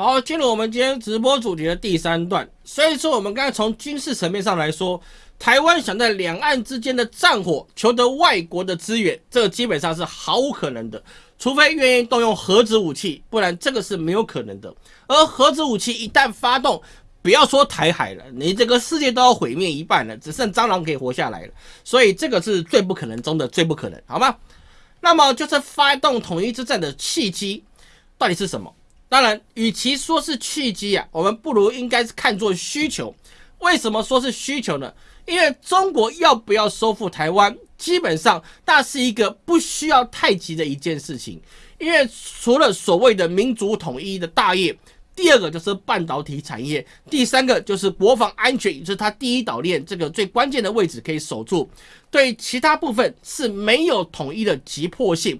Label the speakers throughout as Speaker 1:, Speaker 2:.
Speaker 1: 好，进入我们今天直播主题的第三段。所以说，我们刚才从军事层面上来说，台湾想在两岸之间的战火求得外国的资源，这个基本上是毫无可能的，除非愿意动用核子武器，不然这个是没有可能的。而核子武器一旦发动，不要说台海了，你这个世界都要毁灭一半了，只剩蟑螂可以活下来了。所以这个是最不可能中的最不可能，好吗？那么就是发动统一之战的契机到底是什么？当然，与其说是契机啊，我们不如应该是看作需求。为什么说是需求呢？因为中国要不要收复台湾，基本上那是一个不需要太急的一件事情。因为除了所谓的民族统一的大业，第二个就是半导体产业，第三个就是国防安全，也就是它第一岛链这个最关键的位置可以守住。对其他部分是没有统一的急迫性。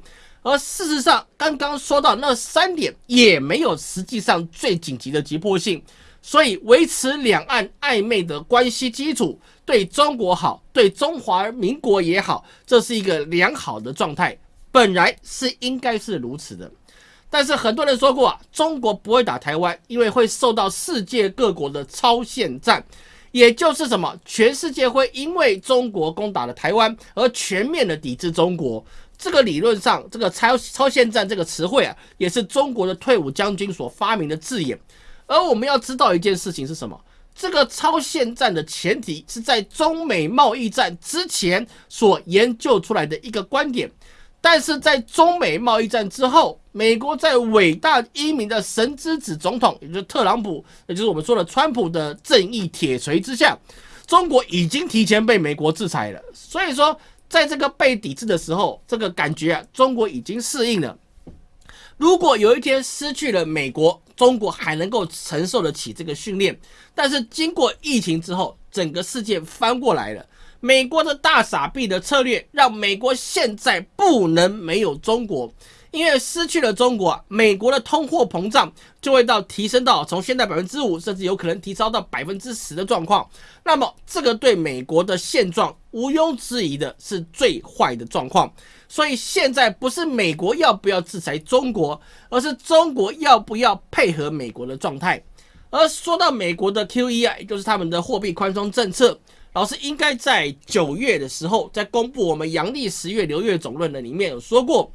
Speaker 1: 而事实上，刚刚说到那三点也没有实际上最紧急的急迫性，所以维持两岸暧昧的关系基础，对中国好，对中华民国也好，这是一个良好的状态，本来是应该是如此的。但是很多人说过啊，中国不会打台湾，因为会受到世界各国的超限战，也就是什么，全世界会因为中国攻打了台湾而全面的抵制中国。这个理论上，这个超超限战这个词汇啊，也是中国的退伍将军所发明的字眼。而我们要知道一件事情是什么？这个超限战的前提是在中美贸易战之前所研究出来的一个观点。但是在中美贸易战之后，美国在伟大英明的神之子总统，也就是特朗普，也就是我们说的川普的正义铁锤之下，中国已经提前被美国制裁了。所以说。在这个被抵制的时候，这个感觉啊，中国已经适应了。如果有一天失去了美国，中国还能够承受得起这个训练。但是经过疫情之后，整个世界翻过来了。美国的大傻逼的策略，让美国现在不能没有中国。因为失去了中国，美国的通货膨胀就会到提升到从现在百分之五，甚至有可能提高到百分之十的状况。那么，这个对美国的现状毋庸置疑的是最坏的状况。所以，现在不是美国要不要制裁中国，而是中国要不要配合美国的状态。而说到美国的 QE 啊，也就是他们的货币宽松政策，老师应该在九月的时候，在公布我们阳历十月流月总论的里面有说过。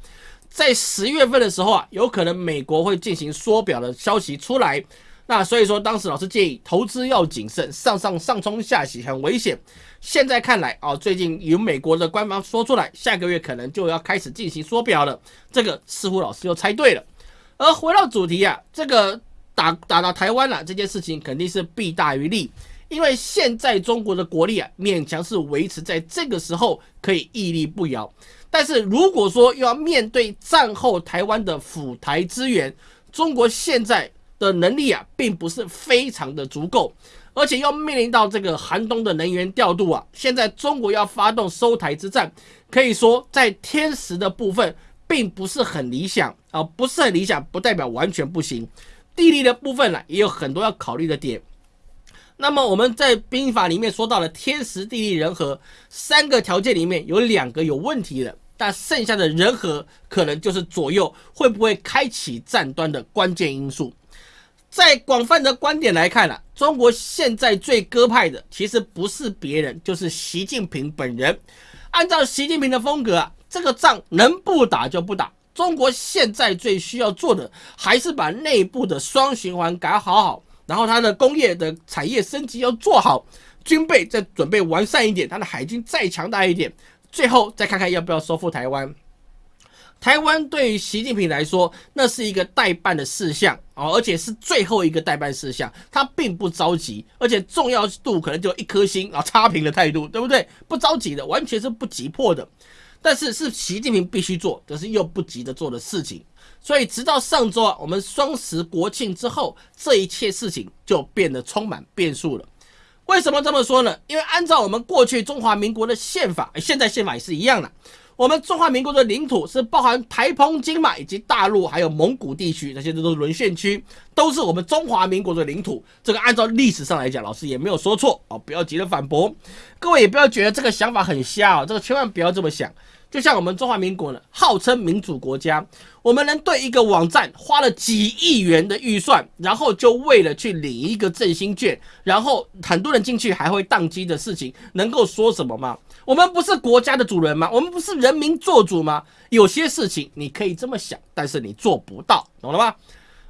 Speaker 1: 在十月份的时候啊，有可能美国会进行缩表的消息出来，那所以说当时老师建议投资要谨慎，上上上冲下洗很危险。现在看来啊，最近有美国的官方说出来，下个月可能就要开始进行缩表了，这个似乎老师又猜对了。而回到主题啊，这个打打到台湾了这件事情肯定是弊大于利，因为现在中国的国力啊，勉强是维持在这个时候可以屹立不摇。但是如果说要面对战后台湾的府台资源，中国现在的能力啊，并不是非常的足够，而且要面临到这个寒冬的能源调度啊，现在中国要发动收台之战，可以说在天时的部分并不是很理想啊，不是很理想，不代表完全不行。地利的部分呢，也有很多要考虑的点。那么我们在兵法里面说到了天时地利人和三个条件里面有两个有问题的。但剩下的人和可能就是左右会不会开启战端的关键因素。在广泛的观点来看呢，中国现在最鸽派的其实不是别人，就是习近平本人。按照习近平的风格啊，这个仗能不打就不打。中国现在最需要做的还是把内部的双循环搞好好，然后它的工业的产业升级要做好，军备再准备完善一点，它的海军再强大一点。最后再看看要不要收复台湾。台湾对于习近平来说，那是一个代办的事项哦，而且是最后一个代办事项，他并不着急，而且重要度可能就一颗星啊，差评的态度，对不对？不着急的，完全是不急迫的。但是是习近平必须做，可是又不急着做的事情。所以直到上周啊，我们双十国庆之后，这一切事情就变得充满变数了。为什么这么说呢？因为按照我们过去中华民国的宪法，现在宪法也是一样的。我们中华民国的领土是包含台澎金马以及大陆，还有蒙古地区，那些都是沦陷区，都是我们中华民国的领土。这个按照历史上来讲，老师也没有说错哦，不要急着反驳。各位也不要觉得这个想法很瞎啊，这个千万不要这么想。就像我们中华民国呢，号称民主国家，我们能对一个网站花了几亿元的预算，然后就为了去领一个振兴券，然后很多人进去还会宕机的事情，能够说什么吗？我们不是国家的主人吗？我们不是人民做主吗？有些事情你可以这么想，但是你做不到，懂了吗？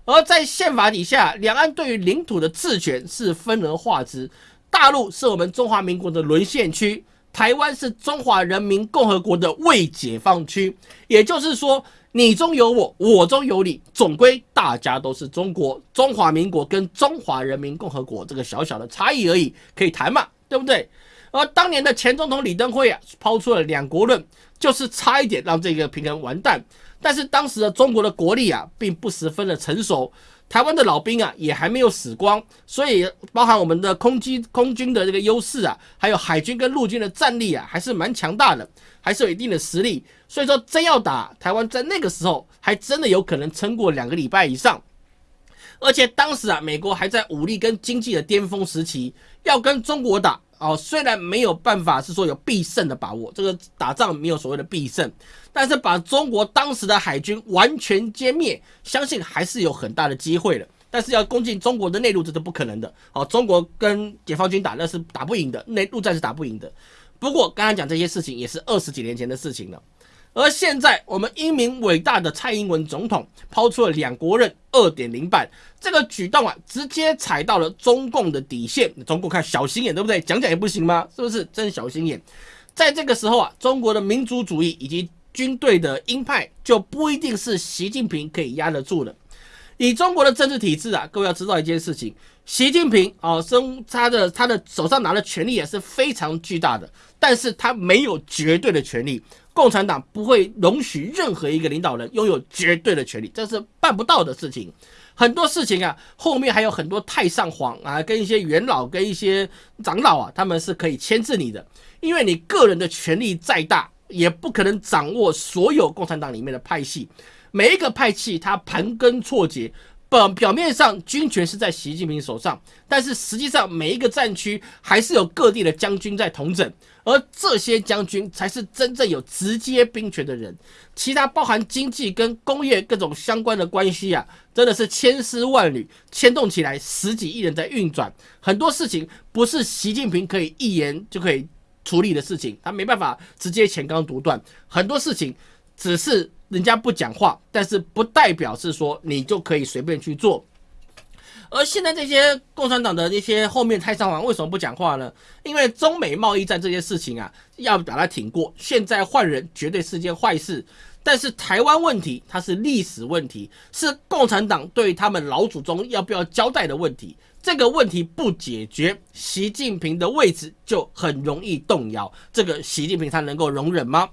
Speaker 1: 而在宪法底下，两岸对于领土的治权是分而化之，大陆是我们中华民国的沦陷区。台湾是中华人民共和国的未解放区，也就是说，你中有我，我中有你，总归大家都是中国中华民国跟中华人民共和国这个小小的差异而已，可以谈嘛，对不对？而当年的前总统李登辉啊，抛出了两国论，就是差一点让这个平衡完蛋。但是当时的中国的国力啊，并不十分的成熟。台湾的老兵啊，也还没有死光，所以包含我们的空机、空军的这个优势啊，还有海军跟陆军的战力啊，还是蛮强大的，还是有一定的实力。所以说，真要打台湾，在那个时候还真的有可能撑过两个礼拜以上。而且当时啊，美国还在武力跟经济的巅峰时期，要跟中国打。哦，虽然没有办法是说有必胜的把握，这个打仗没有所谓的必胜，但是把中国当时的海军完全歼灭，相信还是有很大的机会的。但是要攻进中国的内陆，这是不可能的。哦，中国跟解放军打那是打不赢的，内陆战是打不赢的。不过刚刚讲这些事情也是二十几年前的事情了。而现在，我们英明伟大的蔡英文总统抛出了两国任二点零版这个举动啊，直接踩到了中共的底线。中共看小心眼，对不对？讲讲也不行吗？是不是真小心眼？在这个时候啊，中国的民族主义以及军队的鹰派就不一定是习近平可以压得住的。以中国的政治体制啊，各位要知道一件事情：习近平啊，生他的他的手上拿的权力也是非常巨大的，但是他没有绝对的权利。共产党不会容许任何一个领导人拥有绝对的权利，这是办不到的事情。很多事情啊，后面还有很多太上皇啊，跟一些元老、跟一些长老啊，他们是可以牵制你的。因为你个人的权力再大，也不可能掌握所有共产党里面的派系。每一个派系，它盘根错节。表表面上军权是在习近平手上，但是实际上每一个战区还是有各地的将军在统整，而这些将军才是真正有直接兵权的人。其他包含经济跟工业各种相关的关系啊，真的是千丝万缕牵动起来，十几亿人在运转。很多事情不是习近平可以一言就可以处理的事情，他没办法直接前刚独断。很多事情只是。人家不讲话，但是不代表是说你就可以随便去做。而现在这些共产党的那些后面太上皇为什么不讲话呢？因为中美贸易战这件事情啊，要把它挺过。现在换人绝对是件坏事，但是台湾问题它是历史问题，是共产党对他们老祖宗要不要交代的问题。这个问题不解决，习近平的位置就很容易动摇。这个习近平他能够容忍吗？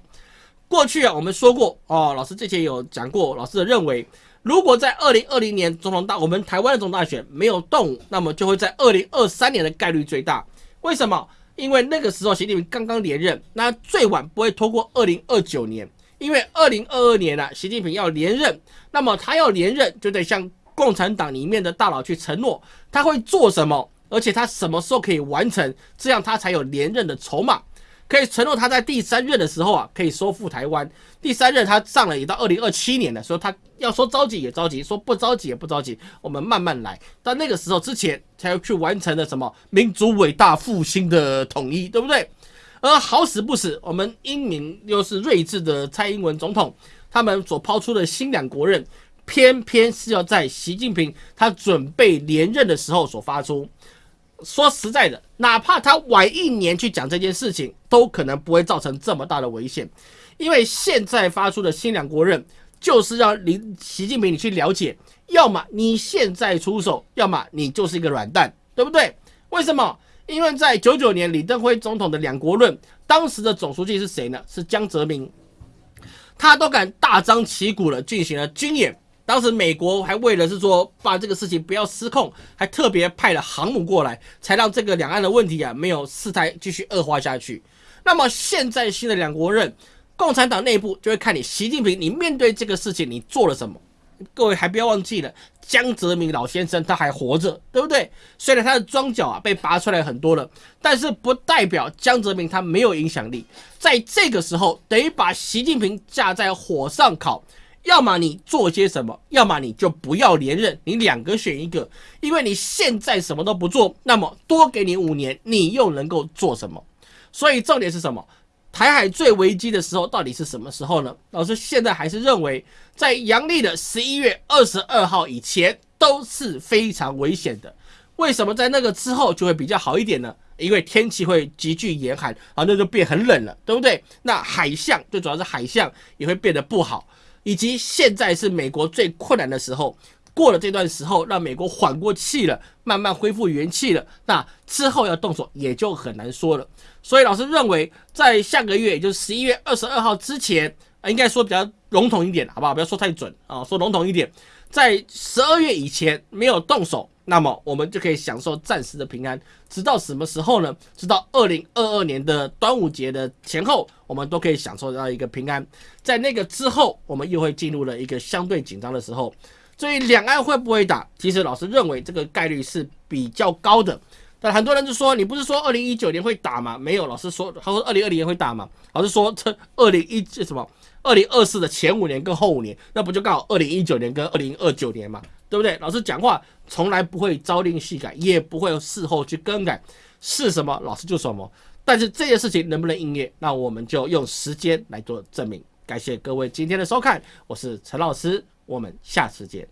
Speaker 1: 过去啊，我们说过哦，老师之前有讲过，老师的认为，如果在二零二零年总统大我们台湾的总统大选没有动，那么就会在二零二三年的概率最大。为什么？因为那个时候习近平刚刚连任，那最晚不会拖过二零二九年，因为二零二二年啊，习近平要连任，那么他要连任就得向共产党里面的大佬去承诺他会做什么，而且他什么时候可以完成，这样他才有连任的筹码。可以承诺他在第三任的时候啊，可以收复台湾。第三任他上了也到二零二七年了，所以他要说着急也着急，说不着急也不着急，我们慢慢来。到那个时候之前，才要去完成的什么民族伟大复兴的统一，对不对？而好死不死，我们英明又是睿智的蔡英文总统，他们所抛出的新两国任，偏偏是要在习近平他准备连任的时候所发出。说实在的，哪怕他晚一年去讲这件事情，都可能不会造成这么大的危险。因为现在发出的新两国任，就是让林习近平你去了解，要么你现在出手，要么你就是一个软蛋，对不对？为什么？因为在九九年李登辉总统的两国论，当时的总书记是谁呢？是江泽民，他都敢大张旗鼓的进行了军演。当时美国还为了是说把这个事情不要失控，还特别派了航母过来，才让这个两岸的问题啊没有事态继续恶化下去。那么现在新的两国任，共产党内部就会看你习近平，你面对这个事情你做了什么？各位还不要忘记了，江泽民老先生他还活着，对不对？虽然他的庄脚啊被拔出来很多了，但是不代表江泽民他没有影响力。在这个时候，等于把习近平架在火上烤。要么你做些什么，要么你就不要连任，你两个选一个。因为你现在什么都不做，那么多给你五年，你又能够做什么？所以重点是什么？台海最危机的时候到底是什么时候呢？老师现在还是认为，在阳历的十一月二十二号以前都是非常危险的。为什么在那个之后就会比较好一点呢？因为天气会急剧严寒，然后那就变很冷了，对不对？那海象最主要是海象也会变得不好。以及现在是美国最困难的时候，过了这段时候，让美国缓过气了，慢慢恢复元气了，那之后要动手也就很难说了。所以老师认为，在下个月，也就是十一月二十二号之前，啊，应该说比较笼统一点，好不好？不要说太准啊，说笼统一点，在十二月以前没有动手。那么我们就可以享受暂时的平安，直到什么时候呢？直到二零二二年的端午节的前后，我们都可以享受到一个平安。在那个之后，我们又会进入了一个相对紧张的时候。所以两岸会不会打？其实老师认为这个概率是比较高的。但很多人就说：“你不是说二零一九年会打吗？”没有，老师说他说二零二零年会打吗？老师说这二零一这什么二零二四的前五年跟后五年，那不就刚好二零一九年跟二零二九年嘛？对不对？老师讲话从来不会朝令夕改，也不会事后去更改，是什么老师就什么。但是这件事情能不能应验，那我们就用时间来做证明。感谢各位今天的收看，我是陈老师，我们下次见。